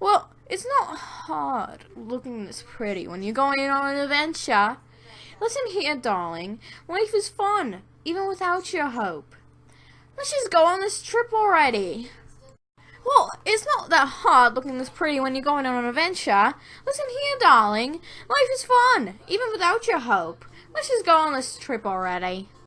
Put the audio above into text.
Well, it's not hard looking this pretty when you're going on an adventure. Listen here, darling. Life is fun, even without your hope. Let's just go on this trip already. Well, it's not that hard looking this pretty when you're going on an adventure. Listen here, darling. Life is fun, even without your hope. Let's just go on this trip already.